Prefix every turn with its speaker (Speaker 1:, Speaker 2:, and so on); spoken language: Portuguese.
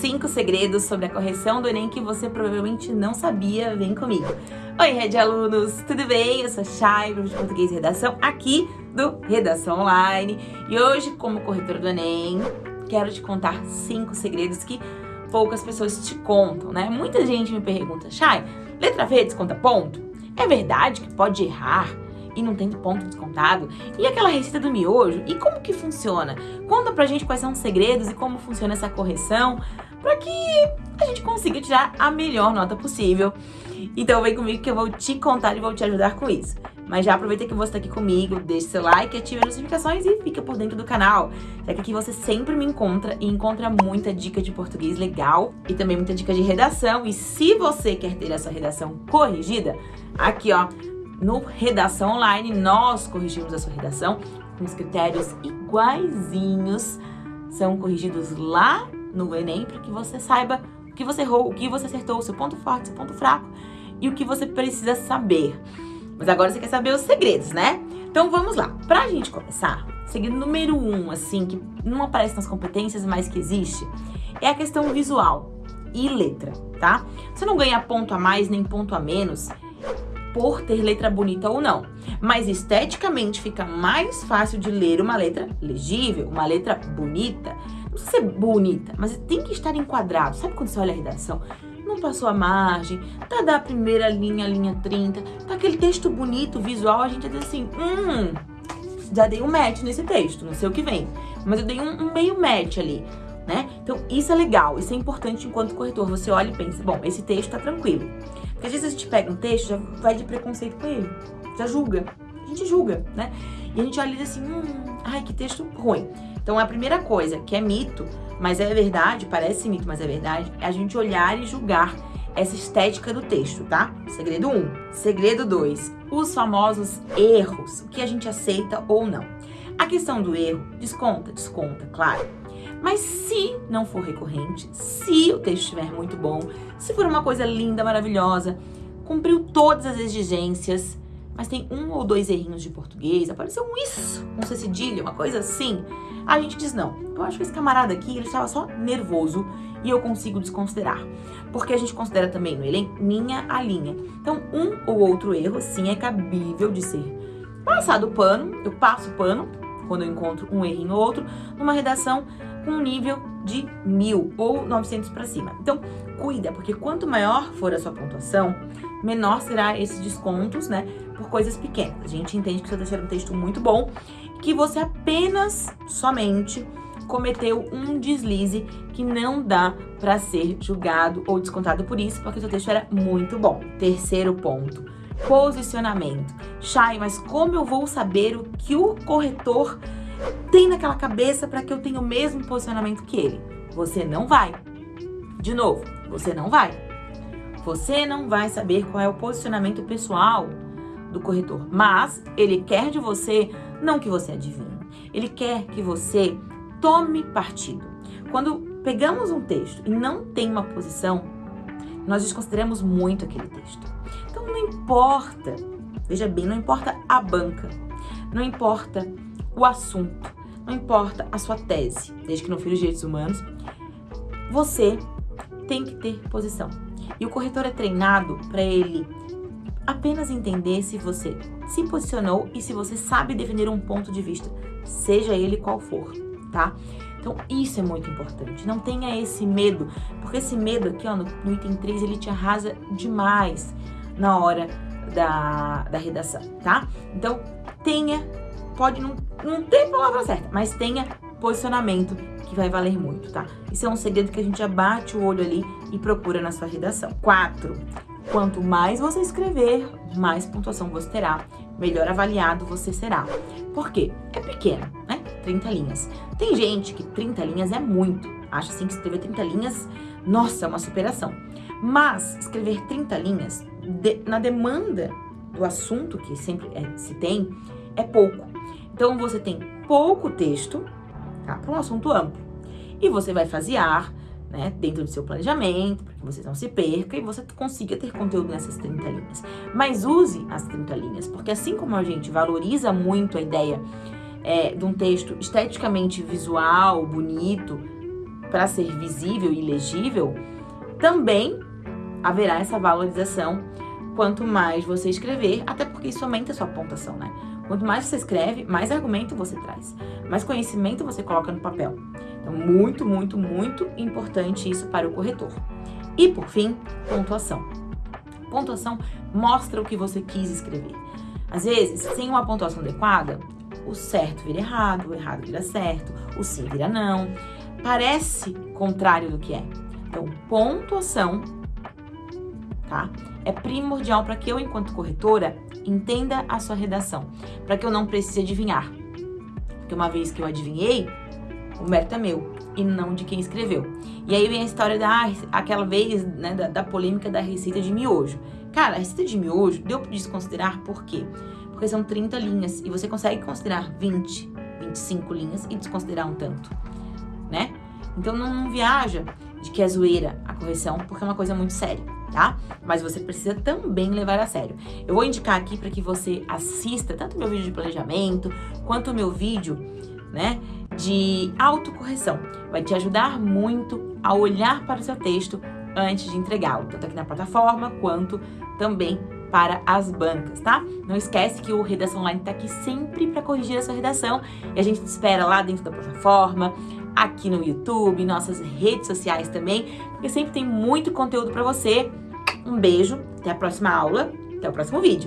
Speaker 1: 5 segredos sobre a correção do Enem que você provavelmente não sabia. Vem comigo. Oi, Rede Alunos, tudo bem? Eu sou Chay, professor de Português e Redação, aqui do Redação Online. E hoje, como corretora do Enem, quero te contar 5 segredos que poucas pessoas te contam, né? Muita gente me pergunta, Chay, letra V desconta ponto? É verdade que pode errar? E não tem ponto descontado? E aquela receita do miojo? E como que funciona? Conta pra gente quais são os segredos e como funciona essa correção para que a gente consiga tirar a melhor nota possível. Então vem comigo que eu vou te contar e vou te ajudar com isso. Mas já aproveita que você está aqui comigo, deixe seu like, ative as notificações e fica por dentro do canal. Já que aqui você sempre me encontra e encontra muita dica de português legal e também muita dica de redação. E se você quer ter a sua redação corrigida, aqui ó, no Redação Online, nós corrigimos a sua redação com os critérios iguaizinhos. São corrigidos lá no Enem para que você saiba o que você errou, o que você acertou, o seu ponto forte, seu ponto fraco e o que você precisa saber. Mas agora você quer saber os segredos, né? Então vamos lá. Pra gente começar, segredo número um, assim, que não aparece nas competências, mas que existe, é a questão visual e letra, tá? Você não ganha ponto a mais nem ponto a menos por ter letra bonita ou não. Mas esteticamente fica mais fácil de ler uma letra legível, uma letra bonita. Não precisa ser bonita, mas tem que estar enquadrado. Sabe quando você olha a redação? Não passou a margem, tá da primeira linha, linha 30, tá aquele texto bonito, visual, a gente diz assim, hum, já dei um match nesse texto, não sei o que vem. Mas eu dei um, um meio match ali. Né? Então, isso é legal, isso é importante enquanto corretor. Você olha e pensa, bom, esse texto tá tranquilo. Porque às vezes a gente pega um texto, já vai de preconceito com ele, já julga. A gente julga, né? E a gente olha e diz assim, hum, ai, que texto ruim. Então a primeira coisa, que é mito, mas é verdade, parece mito, mas é verdade, é a gente olhar e julgar essa estética do texto, tá? Segredo 1. Um. Segredo 2. Os famosos erros, o que a gente aceita ou não. A questão do erro, desconta, desconta, claro. Mas se não for recorrente, se o texto estiver muito bom, se for uma coisa linda, maravilhosa, cumpriu todas as exigências, mas tem um ou dois errinhos de português, apareceu um isso, um C cedilha, uma coisa assim, a gente diz não. Eu acho que esse camarada aqui, ele estava só nervoso e eu consigo desconsiderar. Porque a gente considera também no elenco linha a linha. Então, um ou outro erro, sim, é cabível de ser passado o pano, eu passo o pano, quando eu encontro um errinho ou outro, numa redação com um nível de mil ou 900 para cima. Então, cuida, porque quanto maior for a sua pontuação, menor será esses descontos, né, por coisas pequenas. A gente entende que você está um texto muito bom, que você apenas, somente, cometeu um deslize que não dá para ser julgado ou descontado por isso, porque seu texto era muito bom. Terceiro ponto, posicionamento. Chay, mas como eu vou saber o que o corretor tem naquela cabeça para que eu tenha o mesmo posicionamento que ele. Você não vai. De novo, você não vai. Você não vai saber qual é o posicionamento pessoal do corretor, mas ele quer de você não que você adivinhe. Ele quer que você tome partido. Quando pegamos um texto e não tem uma posição, nós desconsideramos muito aquele texto. Então não importa, veja bem, não importa a banca, não importa o assunto, não importa a sua tese, desde que não fira os direitos humanos, você tem que ter posição. E o corretor é treinado para ele apenas entender se você se posicionou e se você sabe defender um ponto de vista, seja ele qual for, tá? Então, isso é muito importante. Não tenha esse medo, porque esse medo aqui, ó, no, no item 3, ele te arrasa demais na hora da, da redação, tá? Então, tenha pode não, não ter palavra certa, mas tenha posicionamento que vai valer muito, tá? Isso é um segredo que a gente já bate o olho ali e procura na sua redação. Quatro, quanto mais você escrever, mais pontuação você terá, melhor avaliado você será. Por quê? É pequeno, né? 30 linhas. Tem gente que 30 linhas é muito, acha assim que escrever 30 linhas, nossa, é uma superação. Mas escrever 30 linhas, de, na demanda do assunto que sempre é, se tem, é pouco. Então, você tem pouco texto tá, para um assunto amplo. E você vai fasear né, dentro do seu planejamento, para que você não se perca e você consiga ter conteúdo nessas 30 linhas. Mas use as 30 linhas, porque assim como a gente valoriza muito a ideia é, de um texto esteticamente visual, bonito, para ser visível e legível, também haverá essa valorização quanto mais você escrever, até porque isso aumenta a sua pontuação, né? Quanto mais você escreve, mais argumento você traz, mais conhecimento você coloca no papel. Então, muito, muito, muito importante isso para o corretor. E, por fim, pontuação. Pontuação mostra o que você quis escrever. Às vezes, sem uma pontuação adequada, o certo vira errado, o errado vira certo, o sim vira não. Parece contrário do que é. Então, pontuação, tá? É primordial para que eu, enquanto corretora, entenda a sua redação, para que eu não precise adivinhar. Porque uma vez que eu adivinhei, o mérito é meu e não de quem escreveu. E aí vem a história da aquela vez, né, da, da polêmica da receita de miojo. Cara, a receita de miojo deu para desconsiderar por quê? Porque são 30 linhas e você consegue considerar 20, 25 linhas e desconsiderar um tanto, né? Então não, não viaja de que é zoeira a correção, porque é uma coisa muito séria, tá? Mas você precisa também levar a sério. Eu vou indicar aqui para que você assista tanto meu vídeo de planejamento, quanto o meu vídeo, né, de autocorreção. Vai te ajudar muito a olhar para o seu texto antes de entregá-lo, tanto aqui na plataforma quanto também para as bancas, tá? Não esquece que o Redação Online está aqui sempre para corrigir a sua redação e a gente te espera lá dentro da plataforma, aqui no YouTube, nossas redes sociais também, porque sempre tem muito conteúdo para você. Um beijo, até a próxima aula, até o próximo vídeo.